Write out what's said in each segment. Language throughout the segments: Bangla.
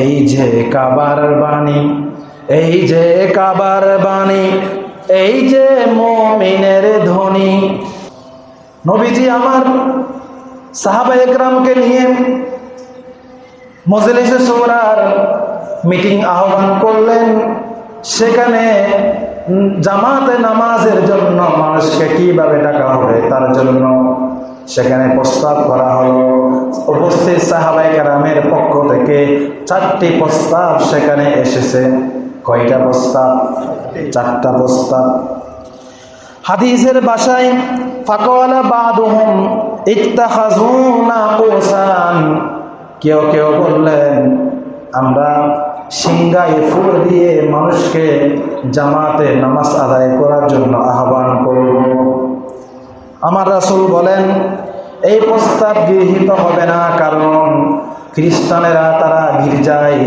এই যে কাবার বাণী, এই যে কাবার বাণী, এই যে মমিনের ধ্বনি। নবীজি আমার সাহাবা একরামকে নিয়ে মজলিসে সোরার মিটিং আহ্বান করলেন। সেখানে জামাতে নামাজের জন্য মানুষকে কীভাবে ডাকা হবে তার জন্য সেখানে প্রস্তাব করা হলো উপস্থিত সাহাবাই কারামের পক্ষ থেকে চারটি প্রস্তাব সেখানে এসেছে। কয়টা প্রস্তাব? চারটা প্রস্তাব। হাদিসের বাসায় ফাকওয়ালা বাদুহুম ইত্তাখাযুনা কুসান কেউ কেউ বললেন, আমরা সিংগায় ফুল দিয়ে মানুষকে জামাতে নামাজ আদায় করার জন্য আহ্বান করব। আমার রাসুল বলেন, এই প্রস্তাব গৃহীত হবে না, কারণ খ্রিস্টানেরা তারা গির্জায়,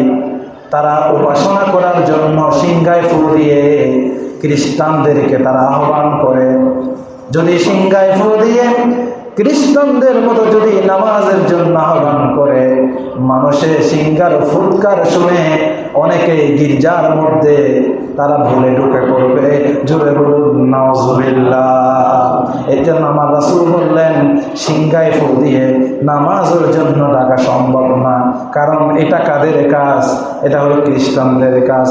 তারা উপাসনা করার জন্য সিংহায় ফুল দিয়ে খ্রিস্টানদেরকে তারা আহ্বান করে। যদি সিংহায় ফুল দিয়ে খ্রিস্টানদের মতো যদি নামাজের জন্য আহ্বান করে, মানুষের সিঙ্গার ফুৎকার শুনে অনেকে গির্জার মধ্যে তারা ভুলে ঢুকে পড়বে। জোরে বলুন নাউজুবিল্লাহ এই জন্য আমার রাসূল বললেন, সিংহায় ফুল দিয়ে নামাজের জন্য ডাকা সম্ভব না। কারণ এটা কাদের কাজ? এটা হলো খ্রিস্টানদের কাজ।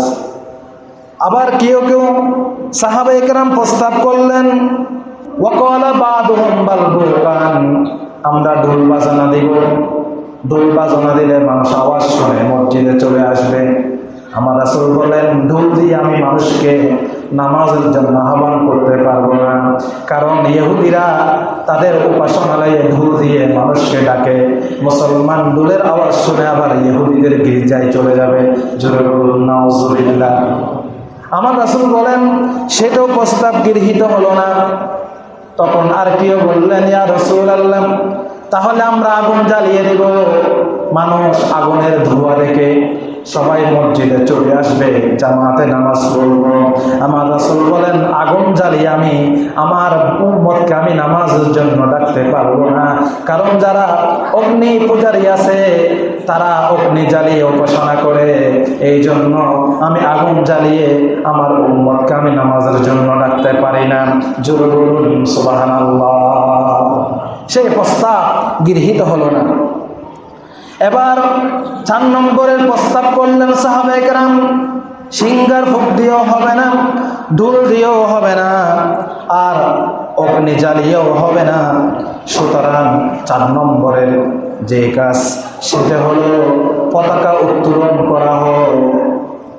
আবার কেউ কেউ সাহাবা একরাম প্রস্তাব করলেন আমরা ঢোল বাজানা দিব। ঢোল বাজানা দিলে মানুষ আওয়াজ শুনে মসজিদে চলে আসবে। আমার আসল বলেন ঢোল দিয়ে আমি মানুষকে নামাজের জন্য আহ্বান করতে পারব না। কারণ ইহুদিরা তাদের উপাসনালয়ে ঢোল দিয়ে মানুষকে ডাকে। মুসলমান ঢোলের আওয়াজ শুনে আবার ইহুদিদের গির্জায় চলে যাবে। আমার রাসূল বলেন সেটাও প্রস্তাব গৃহীত হলো না। তখন আর কেউ বললেন, ইয়া তাহলে আমরা আগুন জ্বালিয়ে দেব। মানুষ আগুনের ধোঁয়া দেখে সবাই মসজিদে চলে আসবে, জামাতে নামাজ পড়ব। আমার রাসূল বলেন, আগুন জ্বালিয়ে আমি, আমার উম্মতকে আমি নামাজের জন্য ডাকতে পারব না। কারণ যারা অগ্নি পূজারী আছে তারা অগ্নি জ্বালিয়ে উপাসনা করে। এই জন্য আমি আগুন জ্বালিয়ে আমার উম্মতকে আমি নামাজের জন্য ডাকতে পারি না। জোর বলুন সেই প্রস্তাব গৃহীত হলো না। এবার চার নম্বরের প্রস্তাব করলেন সাহাবেকরাম সিঙ্গার ফুক দিয়েও হবে না ঢুল দিয়েও হবে না, আর অগ্নি জ্বালিয়েও হবে না। সুতরাং চার নম্বরের যে কাজ সেটা হলো পতাকা উত্তোলন করা হোক,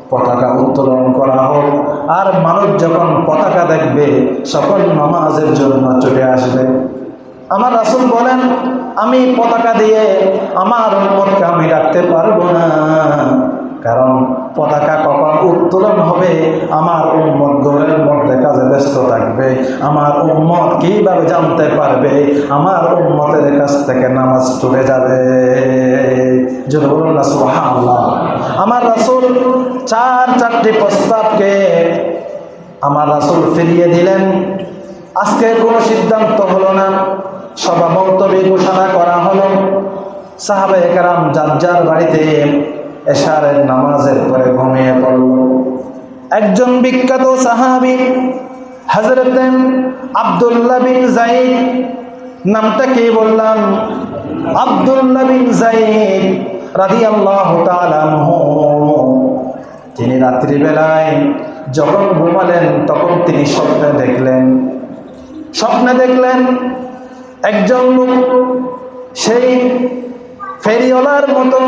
পতাকা উত্তোলন করা হোক। আর মানুষ যখন পতাকা দেখবে, সকল নমাজের জন্য চলে আসবে। আমার রাসুল বলেন, আমি পতাকা দিয়ে আমার উন্মতকে আমি রাখতে পারব না। কারণ পতাকা কখন উত্তোলন হবে, আমার উম্মত ঘরের মধ্যে কাজে ব্যস্ত থাকবে। আমার উম্মত কীভাবে জানতে পারবে? আমার উম্মতের কাছ থেকে নামাজ চলে যাবে। আমার রাসুল চার, চারটি প্রস্তাবকে আমার রাসূল ফিরিয়ে দিলেন। আজকে কোনো সিদ্ধান্ত হলো না। সভা বক্তব্য ঘোষণা করা হলো। সাহাবে একরাম যার যার বাড়িতে এশারের নামাজের পরে ঘুমিয়ে পড়ল। একজন বিখ্যাত সাহাবি হজরত আবদুল্লাহ বিন জাইদ নামটা কে বললাম? আবদুল্লাহ বিন জাইদ তাআলা আনহু। তিনি রাত্রিবেলায় যখন ঘুমালেন, তখন তিনি স্বপ্নে দেখলেন। স্বপ্নে দেখলেন একজন লোক, সেই ফেরিওয়ালার মতো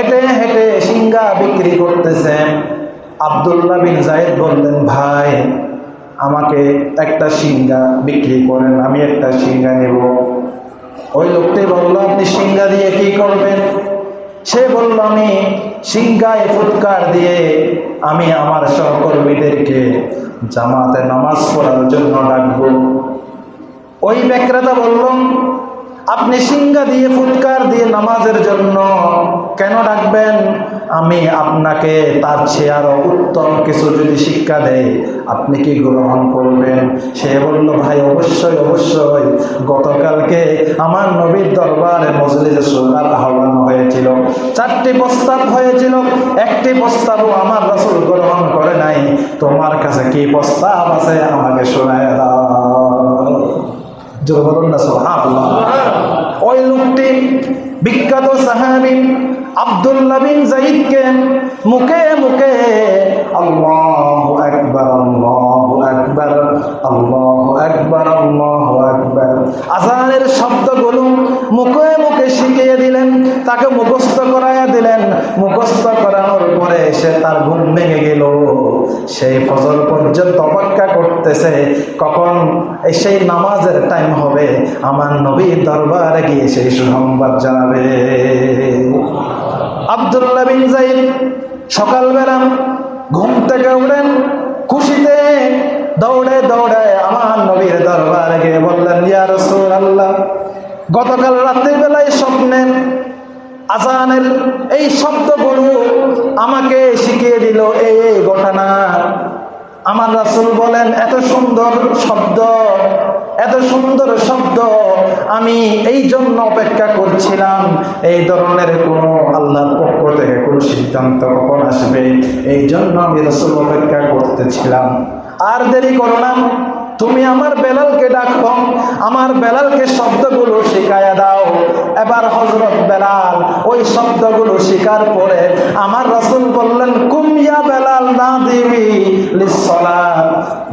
হেঁটে হেঁটে সিঙ্গা বিক্রি করতেছেন। আবদুল্লাহ বিন জায়েদ বললেন, ভাই, আমাকে একটা সিঙ্গা বিক্রি করেন, আমি একটা সিঙ্গা নেব। ওই লোকটি বলল, আপনি সিঙ্গা দিয়ে কি করবেন? সে বলল, আমি সিংহায় ফুৎকার দিয়ে আমি আমার সহকর্মীদেরকে জামাতে নামাজ পড়ার জন্য ডাকবো। ওই বিক্রেতা বলল আপনি সিঙ্গা দিয়ে, ফুৎকার দিয়ে নামাজের জন্য কেন ডাকবেন? আমি আপনাকে তার চেয়ে আরও উত্তম কিছু যদি শিক্ষা দেয়, আপনি কি গ্রহণ করবেন? সে বলল, ভাই, অবশ্যই অবশ্যই। গতকালকে আমার নবীর দরবারে মজলিসে সোনার আহ্বান হয়েছিল। চারটি প্রস্তাব হয়েছিল। একটি প্রস্তাবও আমার রসুল গ্রহণ করে নাই। তোমার কাছে কি প্রস্তাব আছে? আমাকে শোনায় দাও। জোর বলুন ওই লোকটি বিখ্যাত সাহাবি আব্দুল্লাহ বিন জাইদকে মুখে মুখে আল্লাহু আকবার আল্লাহু আকবার আল্লাহু আকবার আল্লাহু আকবার আজানের শব্দগুলো মুখে মুখে শিখিয়ে দিলেন, তাকে মুখস্থ করাইয়া দিলেন। মুখস্থ করানোর পরে সে তার ঘুম ভেঙে গেল। সেই ফজর পর্যন্ত অপেক্ষা করতেছে, কখন সেই নামাজের টাইম হবে, আমার নবীর দরবারে গিয়ে সেই সুসংবাদ জানাবে। আব্দুল্লাহ বিন জাইদ সকালবেলা ঘুম থেকে উঠেন, খুশিতে দৌড়ে দৌড়ে আমার নবীর দরবারে গিয়ে বললেন, ইয়া রাসূলুল্লাহ গতকাল রাত্রির বেলায় স্বপ্নে আজানের এই শব্দগুলো আমাকে শিখিয়ে দিল, এই এই ঘটনা। আমার রাসূল বলেন, এত সুন্দর শব্দ, এত সুন্দর শব্দ আমি এই জন্য অপেক্ষা করছিলাম। এই ধরনের কোনো আল্লাহর পক্ষ থেকে কোনো সিদ্ধান্ত কখন আসবে? এই জন্য আমি রসুল অপেক্ষা করতেছিলাম। আর দেরি করো না। তুমি আমার বেলালকে ডাকো, আমার বেলালকে শব্দগুলো শিখাইয়া দাও। এবার হজরত বেলাল ওই শব্দগুলো শিকার পরে আমার রসুল বললেন কুমিয়া বেলাল না দিবি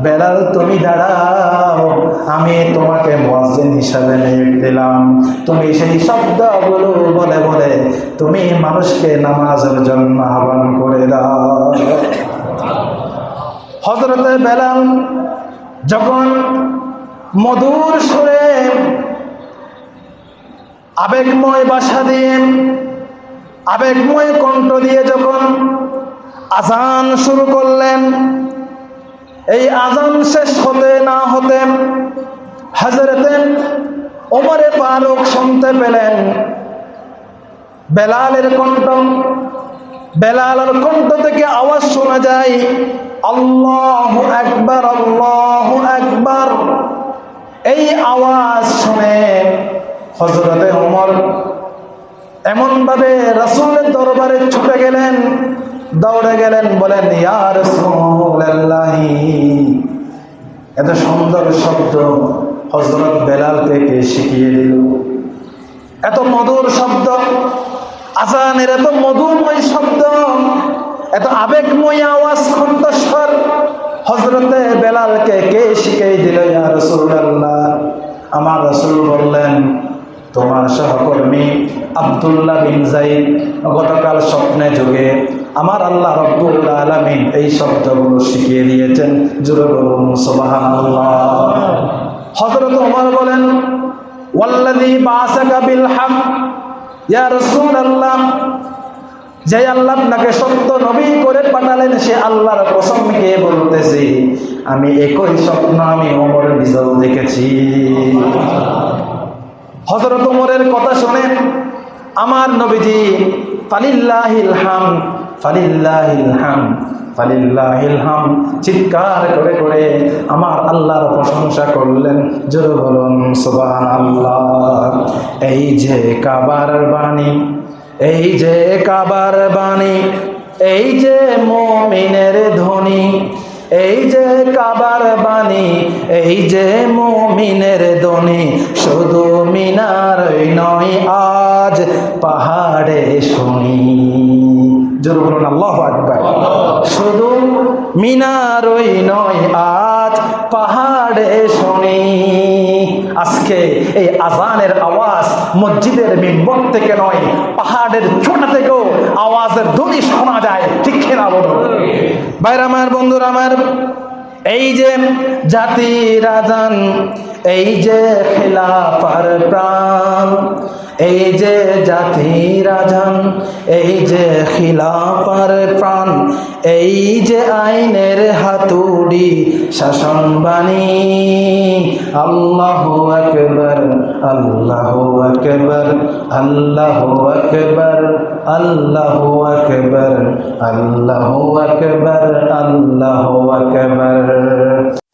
বেলাল, তুমি দাঁড়াও, আমি তোমাকে মসজিদ হিসাবে নিয়োগ দিলাম। তুমি সেই শব্দগুলো বলে বলে তুমি মানুষকে নামাজের জন্য আহ্বান করে দাও। হজরতে বেলাল যখন মধুর সুরে আবেগময় বাসা দিয়ে, আবেগময় কণ্ঠ দিয়ে যখন আজান শুরু করলেন, এই আজান শেষ হতে না হতে হাজরতে ওমরে ফারুক শুনতে পেলেন। বেলালের কণ্ঠ বেলালের কণ্ঠ থেকে আওয়াজ শোনা যায়, আল্লাহ একবার আল্লাহ একবার এই আওয়াজ শুনে হজরতে ওমর এমন ভাবে রাসূলের দরবারে ছুটে গেলেন, দৌড়ে গেলেন, বলেন, ইয়া রাসূলুল্লাহি। এত সুন্দর শব্দ হজরত বেলালকে কে শিখিয়ে দিল। এত মধুর শব্দ, আজানের এত মধুময় শব্দ এত আবেগময় আওয়াজ কণ্ঠস্বর। হজরতে বেলালকে কে শিখিয়ে দিল, ইয়া রাসূলুল্লাহ? আমার রাসূল বললেন, তোমার সহকর্মী আব্দুল্লাহ বিন জাইদ গতকাল স্বপ্নে যুগে আমার আল্লাহ রব্বুল আলামিন এই শব্দগুলো শিখিয়ে দিয়েছেন। জুড়ে বলুন, সুবহানাল্লাহ। হযরত ওমর বলেন, ওয়াল্লাযী বাসাকা বিল হক, ইয়া রাসূলুল্লাহ। যে আল্লাহ আপনাকে সত্য নবী করে পাঠালেন, সে আল্লাহর কসমকে বলতেছি? আমি একই স্বপ্ন আমি ওমরের নিজেও দেখেছি। হজরত ওমরের কথা শুনে আমার নবীজি, ফালিল্লাহিল হাম, ফালিল্লাহিল চিৎকার করে করে আমার আল্লাহর প্রশংসা করলেন। জোর বলুন, সুবহানাল্লাহ। এই যে কাবার বাণী এই যে কাবার বাণী এই যে মমিনের ধ্বনি এই যে কাবার বাণী এই যে মমিনের ধ্বনি শুধু মিনার নয় আজ পাহাড়ে শুনি। জোর বলুন আল্লাহ আকবার। শুধু মিনারই নয় আজ পাহাড়ে শুনি। আজকে এই আজানের আওয়াজ মসজিদের মিম্বর থেকে নয়, পাহাড়ের ছোটা থেকেও আওয়াজের ধ্বনি শোনা যায়। ঠিক খেলা বলো বাইর আমার, বন্ধুর আমার, এই যে জাতি রাজান এই যে খেলাফার প্রাণ এই যে জাতি রাজান, এই যে খিলাফার প্রাণ, এই যে আইনের হাতুড়ি শাসন বাণী। আল্লাহ আকবর আল্লাহ আকবর আল্লাহ আকবর আল্লাহ আকবর আল্লাহ আকবর আল্লাহ আকবর।